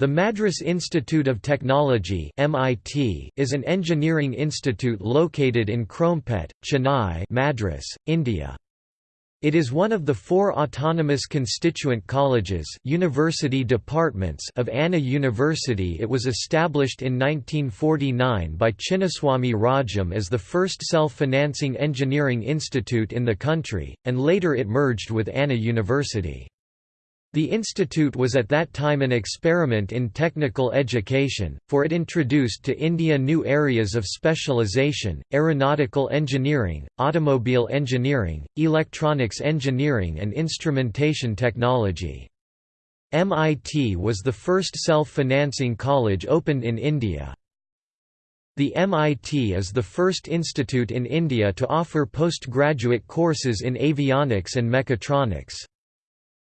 The Madras Institute of Technology (MIT) is an engineering institute located in Chromepet, Chennai, Madras, India. It is one of the four autonomous constituent colleges university departments of Anna University It was established in 1949 by Chinnaswamy Rajam as the first self-financing engineering institute in the country, and later it merged with Anna University. The institute was at that time an experiment in technical education, for it introduced to India new areas of specialization, aeronautical engineering, automobile engineering, electronics engineering and instrumentation technology. MIT was the first self-financing college opened in India. The MIT is the first institute in India to offer postgraduate courses in avionics and mechatronics.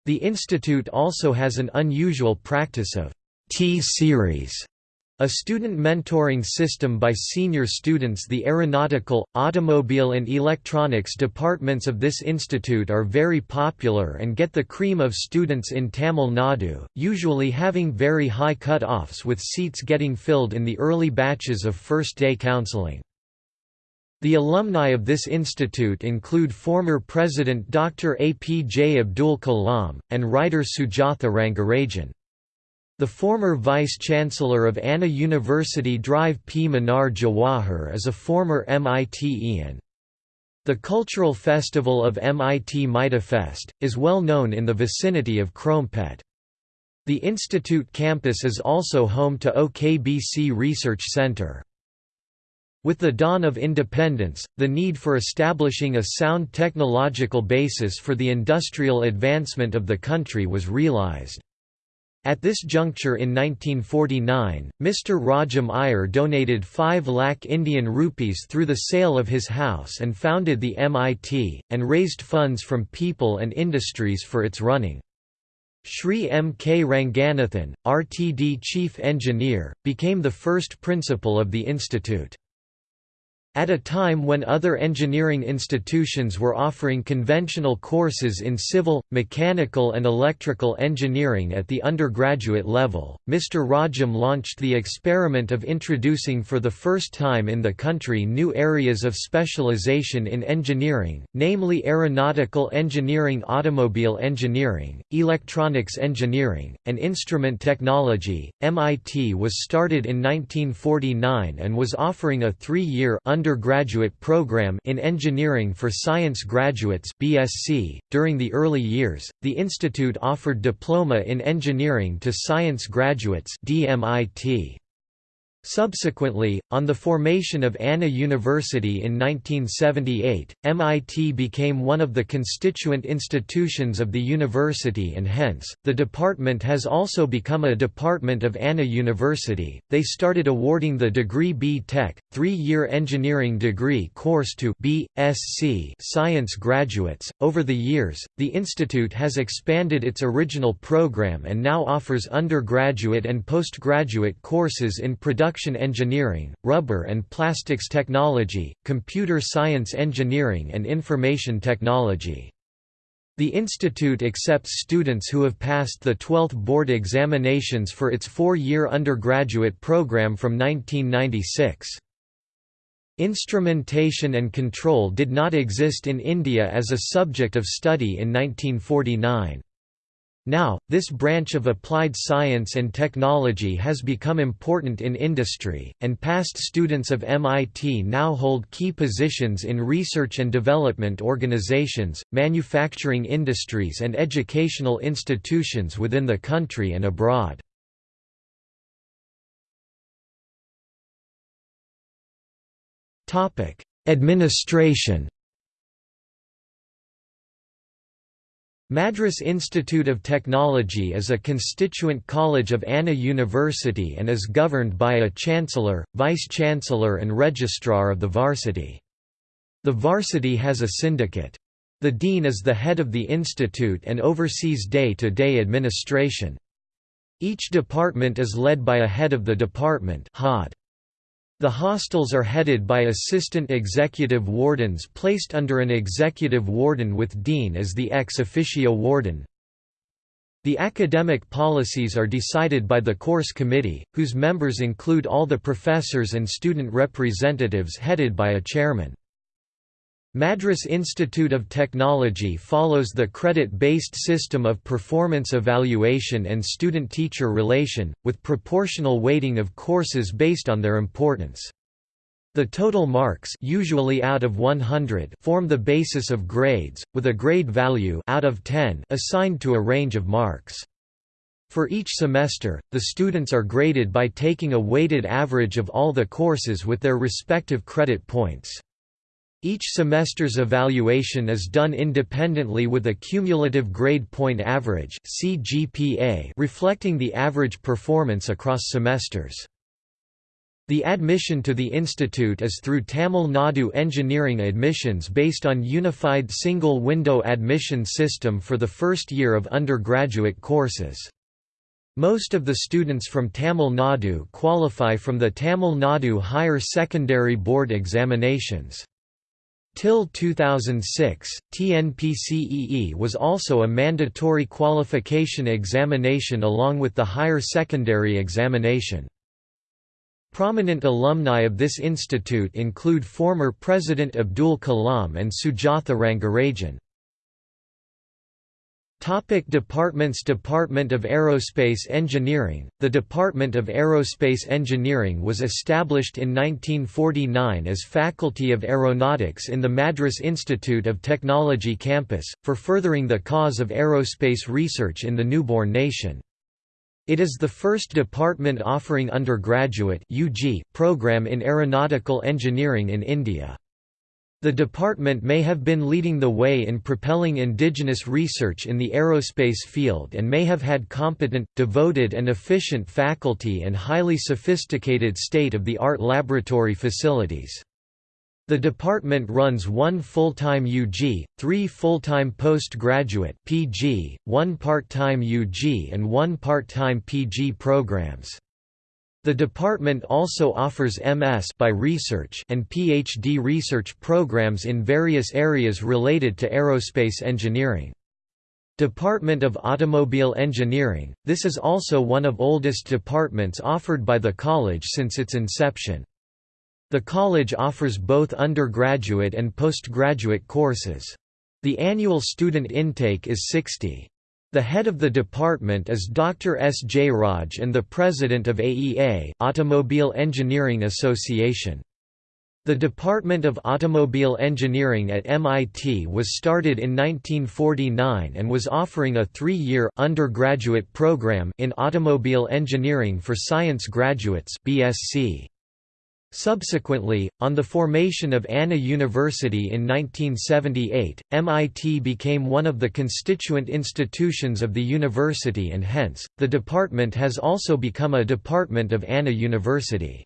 The institute also has an unusual practice of T-series, a student mentoring system by senior students The aeronautical, automobile and electronics departments of this institute are very popular and get the cream of students in Tamil Nadu, usually having very high cut-offs with seats getting filled in the early batches of first-day counseling. The alumni of this institute include former President Dr. APJ Abdul Kalam, and writer Sujatha Rangarajan. The former Vice-Chancellor of Anna University Drive P. Mannar Jawahar is a former MIT-ian. The cultural festival of MIT MITAFest, is well known in the vicinity of Chromepet. The institute campus is also home to AU-KBC Research Centre. With the dawn of independence, the need for establishing a sound technological basis for the industrial advancement of the country was realized. At this juncture in 1949, Mr. Rajam Iyer donated 5 lakh Indian rupees through the sale of his house and founded the MIT, and raised funds from people and industries for its running. Sri M. K. Ranganathan, RTD Chief Engineer, became the first principal of the institute. At a time when other engineering institutions were offering conventional courses in civil, mechanical and electrical engineering at the undergraduate level, Mr. Rajam launched the experiment of introducing for the first time in the country new areas of specialization in engineering, namely aeronautical engineering automobile engineering, electronics engineering, and instrument technology. MIT was started in 1949 and was offering a three-year undergraduate program in engineering for science graduates (BSc). During the early years, the institute offered diploma in engineering to science graduates (DMIT). Subsequently, on the formation of Anna University in 1978, MIT became one of the constituent institutions of the university and hence, the department has also become a department of Anna University. They started awarding the degree B Tech, three-year engineering degree course to B.Sc science graduates. Over the years, the institute has expanded its original program and now offers undergraduate and postgraduate courses in production production engineering, rubber and plastics technology, computer science engineering and information technology. The institute accepts students who have passed the 12th board examinations for its four-year undergraduate program from 1996. Instrumentation and control did not exist in India as a subject of study in 1949. Now, this branch of applied science and technology has become important in industry, and past students of MIT now hold key positions in research and development organizations, manufacturing industries and educational institutions within the country and abroad. Administration Madras Institute of Technology is a constituent college of Anna University and is governed by a chancellor, vice-chancellor and registrar of the varsity. The varsity has a syndicate. The dean is the head of the institute and oversees day-to-day -day administration. Each department is led by a head of the department HOD. The hostels are headed by assistant executive wardens placed under an executive warden with dean as the ex officio warden. The academic policies are decided by the course committee, whose members include all the professors and student representatives headed by a chairman. Madras Institute of Technology follows the credit-based system of performance evaluation and student-teacher relation, with proportional weighting of courses based on their importance. The total marks usually out of 100 form the basis of grades, with a grade value out of 10 assigned to a range of marks. For each semester, the students are graded by taking a weighted average of all the courses with their respective credit points. Each semester's evaluation is done independently with a cumulative grade point average CGPA reflecting the average performance across semesters. The admission to the institute is through Tamil Nadu Engineering admissions based on Unified Single Window Admission System for the first year of undergraduate courses. Most of the students from Tamil Nadu qualify from the Tamil Nadu Higher Secondary Board examinations. Till 2006, TNPCEE was also a mandatory qualification examination along with the higher secondary examination. Prominent alumni of this institute include former President Abdul Kalam and Sujatha Rangarajan. Topic departments Department of Aerospace Engineering The Department of Aerospace Engineering was established in 1949 as Faculty of Aeronautics in the Madras Institute of Technology campus, for furthering the cause of aerospace research in the newborn nation. It is the first department offering undergraduate program in aeronautical engineering in India. The department may have been leading the way in propelling indigenous research in the aerospace field and may have had competent, devoted and efficient faculty and highly sophisticated state-of-the-art laboratory facilities. The department runs one full-time UG, three full-time postgraduate (PG), one part-time UG and one part-time PG programs. The department also offers MS by research and PhD research programs in various areas related to aerospace engineering. Department of Automobile Engineering, this is also one of oldest departments offered by the college since its inception. The college offers both undergraduate and postgraduate courses. The annual student intake is 60. The head of the department is Dr. S. J. Raj and the president of AEA Automobile Engineering Association. The Department of Automobile Engineering at MIT was started in 1949 and was offering a three-year undergraduate program in automobile engineering for science graduates BSc. Subsequently, on the formation of Anna University in 1978, MIT became one of the constituent institutions of the university and hence, the department has also become a department of Anna University.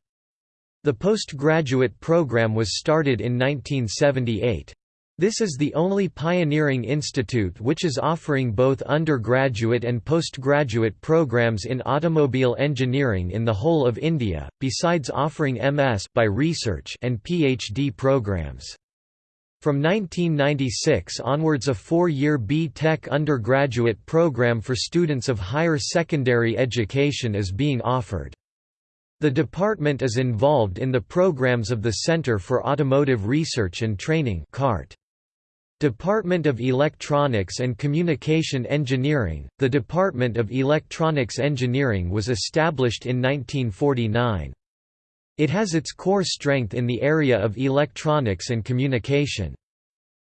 The postgraduate program was started in 1978. This is the only pioneering institute which is offering both undergraduate and postgraduate programs in automobile engineering in the whole of India, besides offering MS by research and PhD programs. From 1996 onwards a four-year B.Tech undergraduate program for students of higher secondary education is being offered. The department is involved in the programs of the Center for Automotive Research and Training CART. Department of Electronics and Communication Engineering The Department of Electronics Engineering was established in 1949. It has its core strength in the area of electronics and communication.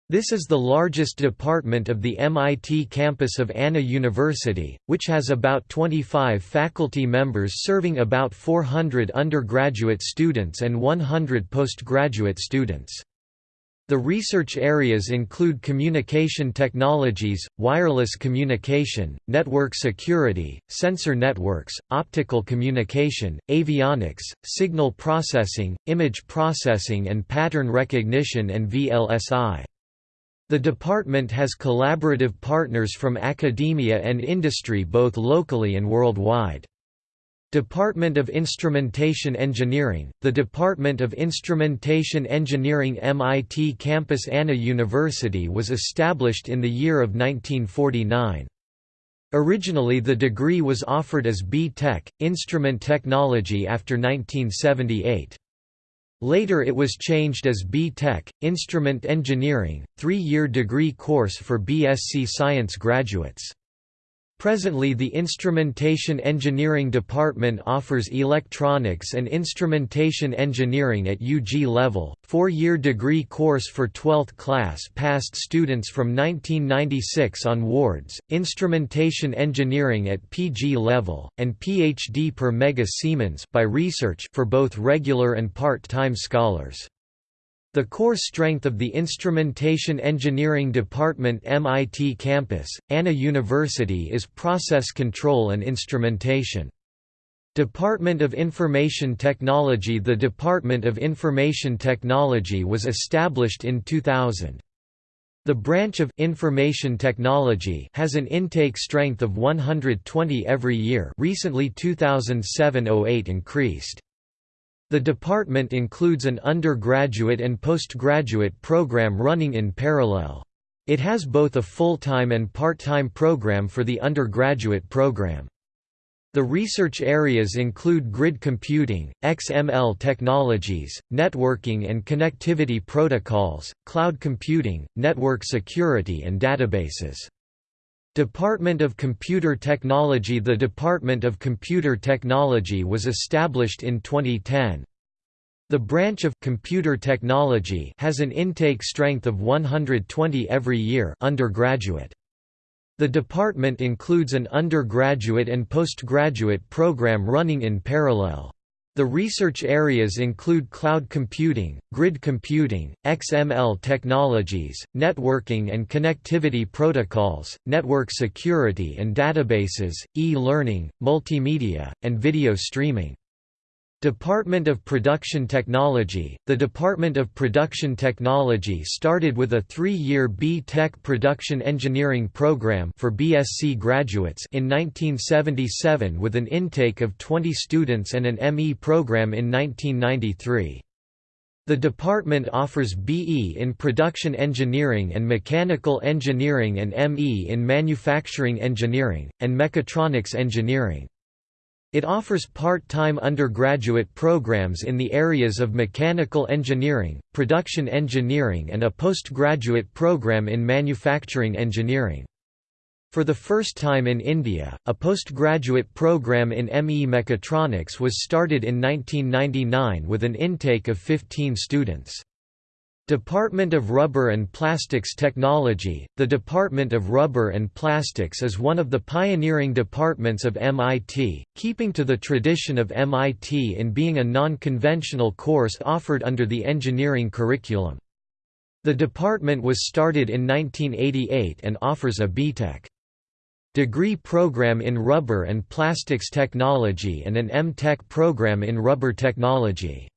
This is the largest department of the MIT campus of Anna University, which has about 25 faculty members serving about 400 undergraduate students and 100 postgraduate students. The research areas include communication technologies, wireless communication, network security, sensor networks, optical communication, avionics, signal processing, image processing and pattern recognition and VLSI. The department has collaborative partners from academia and industry both locally and worldwide. Department of Instrumentation Engineering, the Department of Instrumentation Engineering MIT campus Anna University was established in the year of 1949. Originally the degree was offered as B.Tech, Instrument Technology after 1978. Later it was changed as B.Tech, Instrument Engineering, three-year degree course for BSc Science graduates. Presently the Instrumentation Engineering Department offers Electronics and Instrumentation Engineering at UG level, four-year degree course for 12th class passed students from 1996 onwards, Instrumentation Engineering at PG level, and PhD per mega Siemens by research for both regular and part-time scholars. The core strength of the Instrumentation Engineering Department MIT campus, Anna University is process control and instrumentation. Department of Information Technology The Department of Information Technology was established in 2000. The branch of Information Technology has an intake strength of 120 every year recently 2007–08 increased. The department includes an undergraduate and postgraduate program running in parallel. It has both a full-time and part-time program for the undergraduate program. The research areas include grid computing, XML technologies, networking and connectivity protocols, cloud computing, network security and databases. Department of Computer Technology The Department of Computer Technology was established in 2010. The branch of computer technology has an intake strength of 120 every year undergraduate. The department includes an undergraduate and postgraduate program running in parallel. The research areas include cloud computing, grid computing, XML technologies, networking and connectivity protocols, network security and databases, e-learning, multimedia, and video streaming. Department of Production Technology The Department of Production Technology started with a three-year B.Tech Production Engineering program for BSc graduates in 1977 with an intake of 20 students and an ME program in 1993. The department offers BE in Production Engineering and Mechanical Engineering and ME in Manufacturing Engineering, and Mechatronics Engineering. It offers part-time undergraduate programs in the areas of mechanical engineering, production engineering and a postgraduate program in manufacturing engineering. For the first time in India, a postgraduate program in ME Mechatronics was started in 1999 with an intake of 15 students. Department of Rubber and Plastics Technology The Department of Rubber and Plastics is one of the pioneering departments of MIT, keeping to the tradition of MIT in being a non-conventional course offered under the engineering curriculum. The department was started in 1988 and offers a BTech degree program in rubber and plastics technology and an M.Tech program in rubber technology.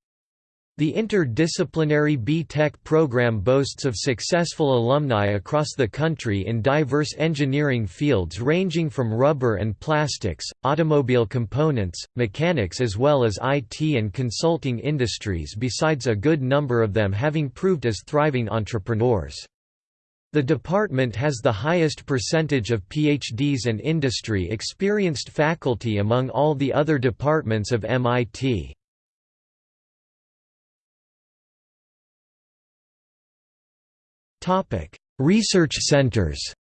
The interdisciplinary B.Tech program boasts of successful alumni across the country in diverse engineering fields ranging from rubber and plastics, automobile components, mechanics as well as IT and consulting industries besides a good number of them having proved as thriving entrepreneurs. The department has the highest percentage of PhDs and industry-experienced faculty among all the other departments of MIT. Research centers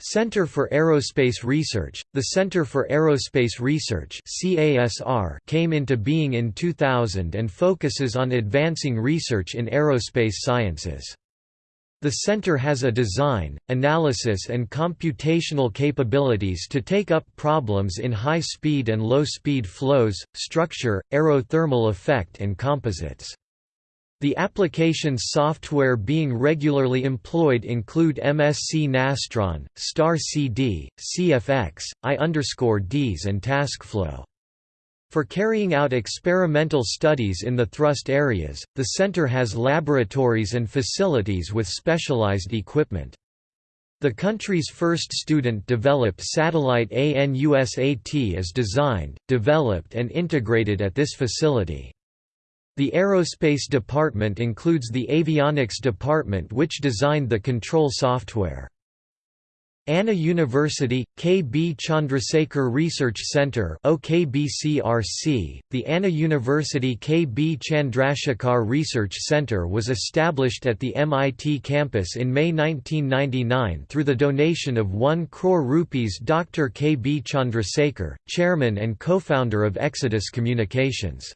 Center for Aerospace Research The Center for Aerospace Research came into being in 2000 and focuses on advancing research in aerospace sciences. The center has a design, analysis and computational capabilities to take up problems in high-speed and low-speed flows, structure, aerothermal effect and composites. The applications software being regularly employed include MSC Nastran, Star CD, CFX, I-DEAS and TASCflow. For carrying out experimental studies in the thrust areas, the center has laboratories and facilities with specialized equipment. The country's first student-developed satellite ANUSAT is designed, developed and integrated at this facility. The Aerospace Department includes the Avionics Department which designed the control software. Anna University, K. B. Chandrasekhar Research Centre AU-KBCRC, the Anna University K. B. Chandrasekhar Research Centre was established at the MIT campus in May 1999 through the donation of 1 crore rupees Dr. K. B. Chandrasekhar, chairman and co-founder of Exodus Communications.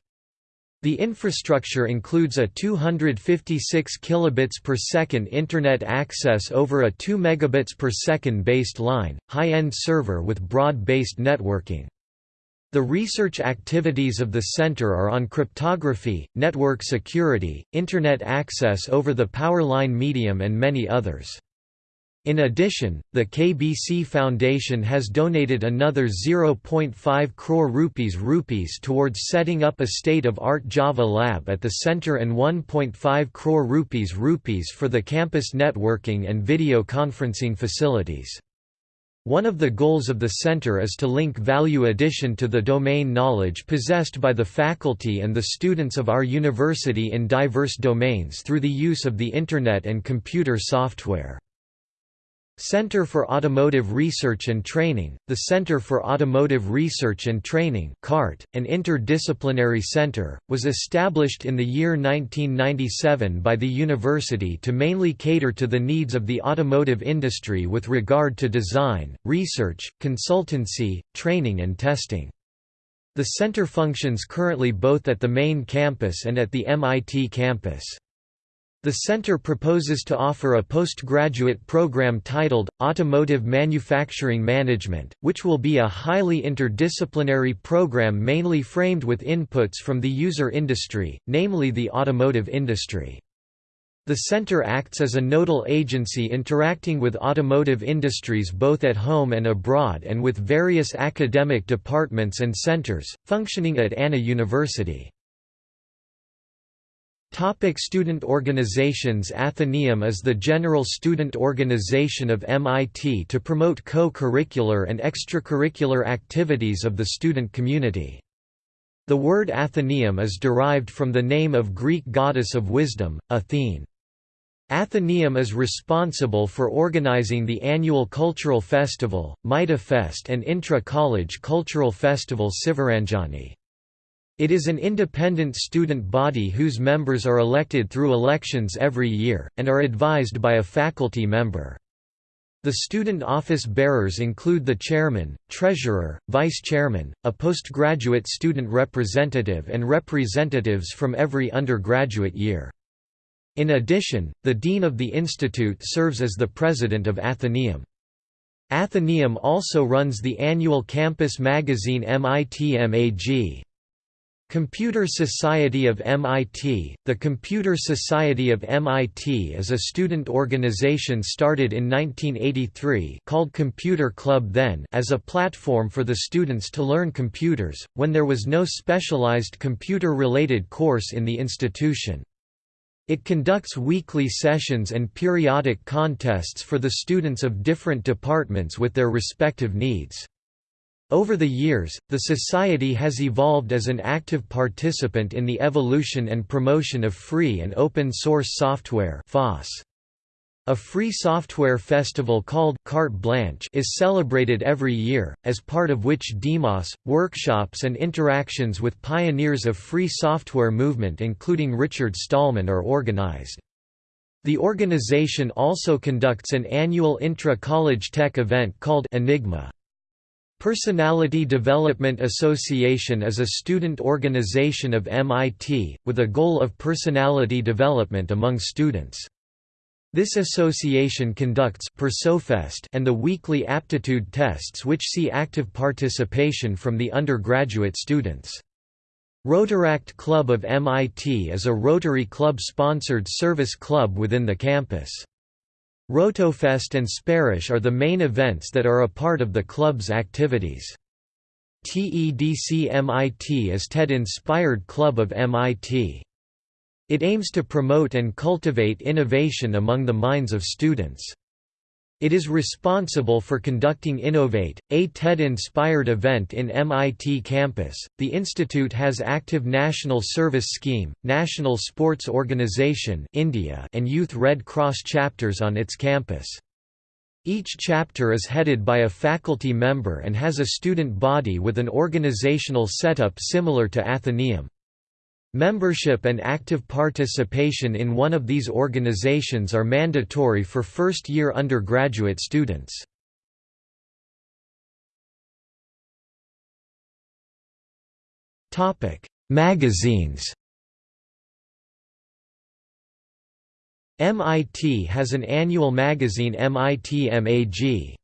The infrastructure includes a 256 kilobits per second internet access over a 2 megabits per second based line, high-end server with broad-based networking. The research activities of the center are on cryptography, network security, internet access over the power line medium and many others. In addition, the KBC Foundation has donated another 0.5 crore rupees rupees towards setting up a state-of-art Java lab at the center and 1.5 crore rupees rupees for the campus networking and video conferencing facilities. One of the goals of the center is to link value addition to the domain knowledge possessed by the faculty and the students of our university in diverse domains through the use of the Internet and computer software. Center for Automotive Research and Training, the Center for Automotive Research and Training CART, an interdisciplinary center, was established in the year 1997 by the university to mainly cater to the needs of the automotive industry with regard to design, research, consultancy, training and testing. The center functions currently both at the main campus and at the MIT campus. The center proposes to offer a postgraduate program titled, Automotive Manufacturing Management, which will be a highly interdisciplinary program mainly framed with inputs from the user industry, namely the automotive industry. The center acts as a nodal agency interacting with automotive industries both at home and abroad and with various academic departments and centers, functioning at Anna University. Topic student organizations Athenaeum is the general student organization of MIT to promote co-curricular and extracurricular activities of the student community. The word Athenaeum is derived from the name of Greek goddess of wisdom, Athene. Athenaeum is responsible for organizing the annual cultural festival, Mida Fest and intra-college cultural festival Sivaranjani. It is an independent student body whose members are elected through elections every year, and are advised by a faculty member. The student office bearers include the chairman, treasurer, vice chairman, a postgraduate student representative and representatives from every undergraduate year. In addition, the dean of the institute serves as the president of Athenaeum. Athenaeum also runs the annual campus magazine MIT-MAG. Computer Society of MIT The Computer Society of MIT is a student organization started in 1983 called Computer Club then as a platform for the students to learn computers, when there was no specialized computer-related course in the institution. It conducts weekly sessions and periodic contests for the students of different departments with their respective needs. Over the years, the Society has evolved as an active participant in the evolution and promotion of free and open-source software A free software festival called Carte Blanche is celebrated every year, as part of which demos, workshops and interactions with pioneers of free software movement including Richard Stallman are organized. The organization also conducts an annual intra-college tech event called Enigma. Personality Development Association is a student organization of MIT, with a goal of personality development among students. This association conducts PersoFest and the weekly aptitude tests which see active participation from the undergraduate students. Rotaract Club of MIT is a Rotary Club-sponsored service club within the campus. Rotofest and Sparish are the main events that are a part of the club's activities. TEDC-MIT is TED-inspired club of MIT. It aims to promote and cultivate innovation among the minds of students. It is responsible for conducting Innovate, a TED-inspired event in MIT campus. The institute has active National Service Scheme, National Sports Organization (India), and Youth Red Cross chapters on its campus. Each chapter is headed by a faculty member and has a student body with an organizational setup similar to Atheneum. Membership and active participation in one of these organizations are mandatory for first-year undergraduate students. Magazines MIT has an annual magazine MIT MAG.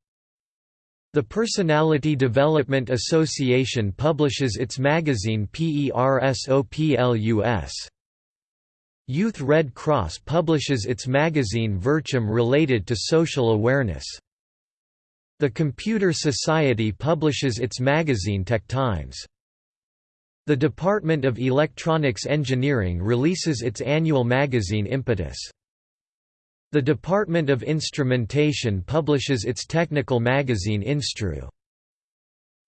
The Personality Development Association publishes its magazine PERSOPLUS. Youth Red Cross publishes its magazine Virtuum related to social awareness. The Computer Society publishes its magazine Tech Times. The Department of Electronics Engineering releases its annual magazine Impetus. The Department of Instrumentation publishes its technical magazine Instru.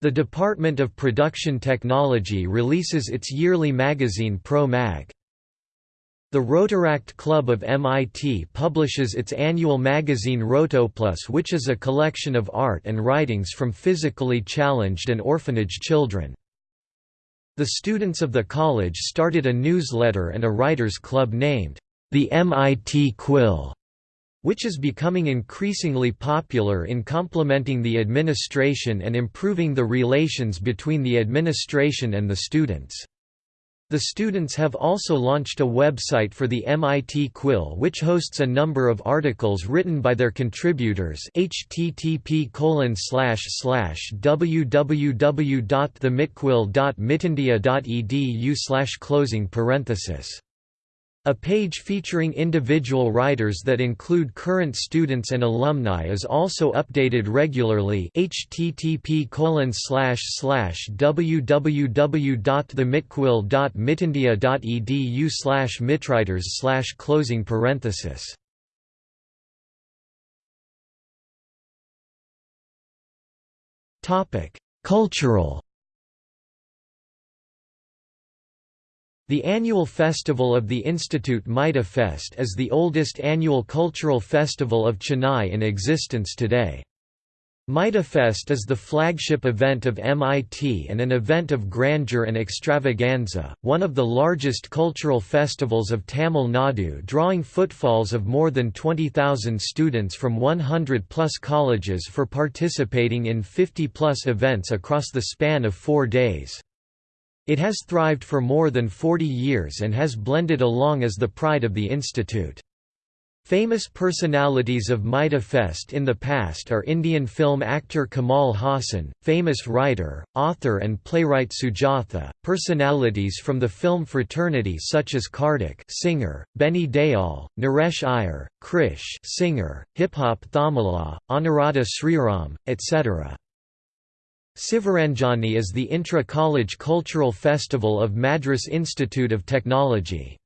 The Department of Production Technology releases its yearly magazine Pro Mag. The Rotaract Club of MIT publishes its annual magazine Rotoplus which is a collection of art and writings from physically challenged and orphanage children. The students of the college started a newsletter and a writers' club named, the MIT Quill which is becoming increasingly popular in complementing the administration and improving the relations between the administration and the students. The students have also launched a website for the MIT Quill which hosts a number of articles written by their contributors http www.themitquill.mitindia.edu closing parenthesis a page featuring individual writers that include current students and alumni is also updated regularly http www.themitquill.mitindia.edu slash mitwriters slash closing parenthesis Cultural The annual festival of the Institute Maida Fest is the oldest annual cultural festival of Chennai in existence today. Maida Fest is the flagship event of MIT and an event of grandeur and extravaganza, one of the largest cultural festivals of Tamil Nadu drawing footfalls of more than 20,000 students from 100-plus colleges for participating in 50-plus events across the span of four days. It has thrived for more than 40 years and has blended along as the pride of the institute. Famous personalities of Maida Fest in the past are Indian film actor Kamal Haasan, famous writer, author and playwright Sujatha, personalities from the film fraternity such as Kartik singer, Benny Dayal, Naresh Iyer, Krish singer, hip-hop Tamizha, Anuradha Sriram, etc. Sivaranjani is the intra-college cultural festival of Madras Institute of Technology.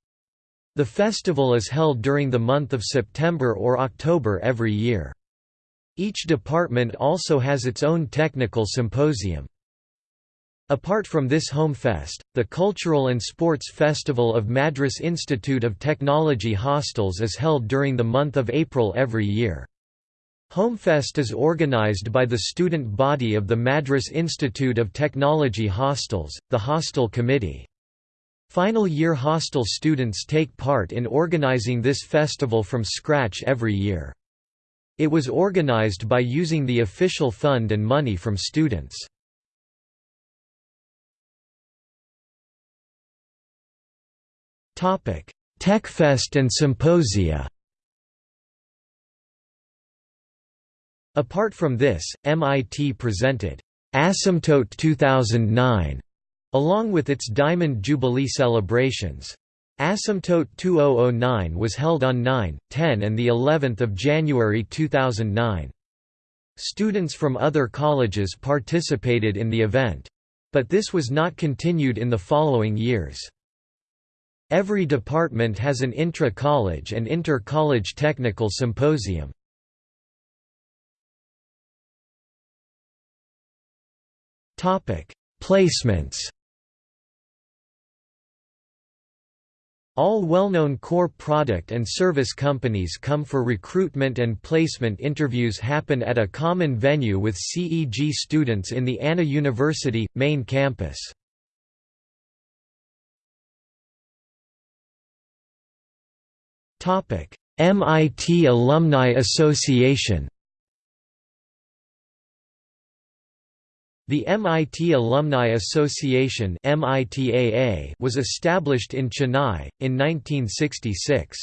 The festival is held during the month of September or October every year. Each department also has its own technical symposium. Apart from this home fest, the Cultural and Sports Festival of Madras Institute of Technology Hostels is held during the month of April every year. Homefest is organized by the student body of the Madras Institute of Technology Hostels, the Hostel Committee. Final year hostel students take part in organizing this festival from scratch every year. It was organized by using the official fund and money from students. TechFest and Symposia Apart from this, MIT presented Asymptote 2009 along with its Diamond Jubilee celebrations. Asymptote 2009 was held on 9, 10 and the 11th of January 2009. Students from other colleges participated in the event. But this was not continued in the following years. Every department has an intra-college and inter-college technical symposium. Placements. All well-known core product and service companies come for recruitment and placement interviews happen at a common venue with CEG students in the Anna University, main campus. MIT Alumni Association The MIT Alumni Association was established in Chennai, in 1966.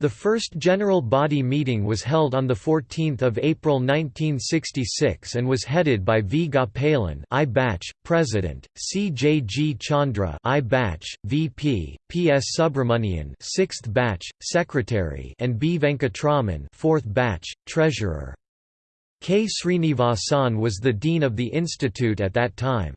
The first general body meeting was held on 14 April 1966 and was headed by V. Gopalan I batch, President, C. J. G. Chandra I batch, VP, P. S. Subramanian 6th batch, Secretary and B. Venkatraman 4th batch, Treasurer. K. Srinivasan was the dean of the institute at that time.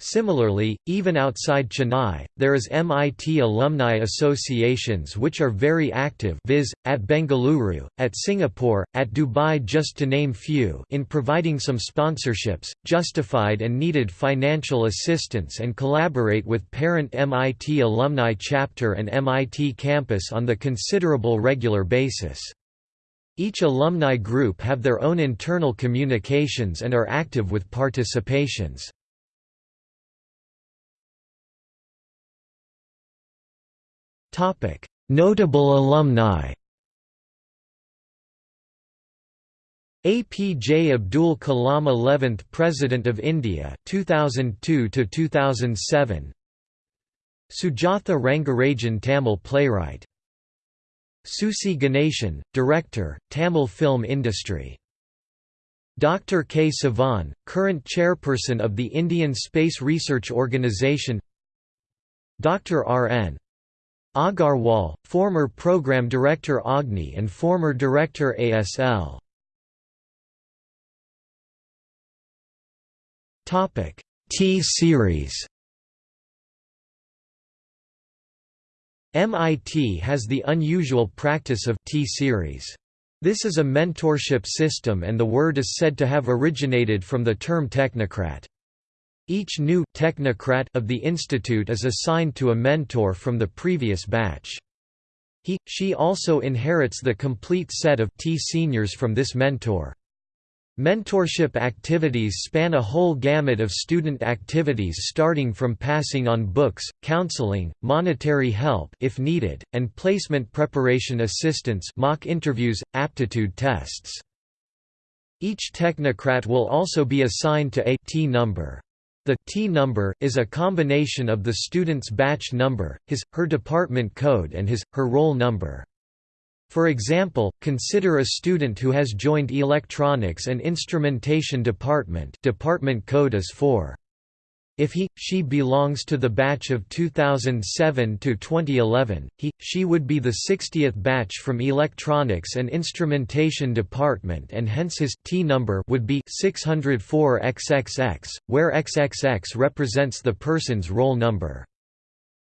Similarly, even outside Chennai, there is MIT alumni associations which are very active viz., at Bengaluru, at Singapore, at Dubai just to name few in providing some sponsorships, justified and needed financial assistance and collaborate with parent MIT alumni chapter and MIT campus on the considerable regular basis. Each alumni group have their own internal communications and are active with participations. Notable alumni APJ Abdul Kalam 11th President of India 2002 to 2007 Sujatha Rangarajan Tamil playwright Susi Ganeshan, Director, Tamil Film Industry. Dr. K. Sivan, current chairperson of the Indian Space Research Organisation Dr. R. N. Agarwal, former Program Director Agni and former Director ASL. T-Series MIT has the unusual practice of T-series. This is a mentorship system and the word is said to have originated from the term technocrat. Each new technocrat of the institute is assigned to a mentor from the previous batch. He, she also inherits the complete set of T-seniors from this mentor. Mentorship activities span a whole gamut of student activities starting from passing on books, counseling, monetary help if needed, and placement preparation assistance mock interviews, aptitude tests. Each technocrat will also be assigned to a T number. The T number is a combination of the student's batch number, his, her department code and his, her roll number. For example, consider a student who has joined Electronics and Instrumentation Department department code is 4. If he, she belongs to the batch of 2007 to 2011, he, she would be the 60th batch from Electronics and Instrumentation Department and hence his T number would be 604XXX, where XXX represents the person's roll number.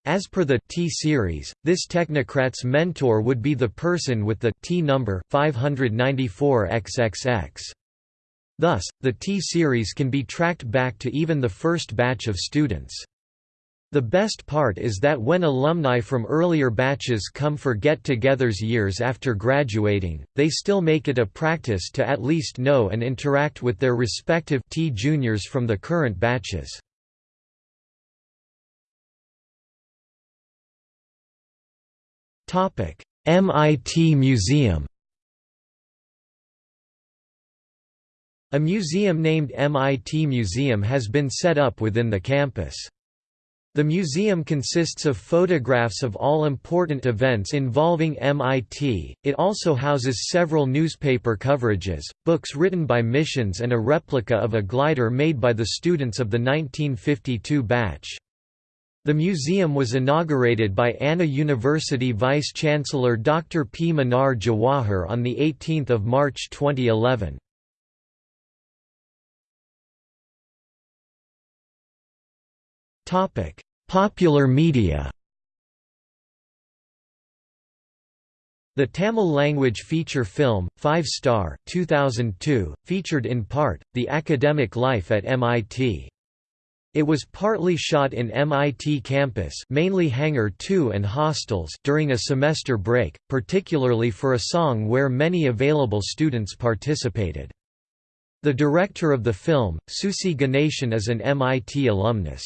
As per the T-series, this technocrat's mentor would be the person with the T number 594XXX. Thus, the T-series can be tracked back to even the first batch of students. The best part is that when alumni from earlier batches come for get-togethers years after graduating, they still make it a practice to at least know and interact with their respective T juniors from the current batches. MIT Museum A museum named MIT Museum has been set up within the campus. The museum consists of photographs of all important events involving MIT, it also houses several newspaper coverages, books written by missions and a replica of a glider made by the students of the 1952 batch. The museum was inaugurated by Anna University Vice-Chancellor Dr. P. Mannar Jawahar on 18 March 2011. Popular media The Tamil language feature film, Five Star 2002, featured in part, the academic life at MIT. It was partly shot in MIT campus mainly Hangar 2 and hostels during a semester break, particularly for a song where many available students participated. The director of the film, Susi Ganeshan is an MIT alumnus.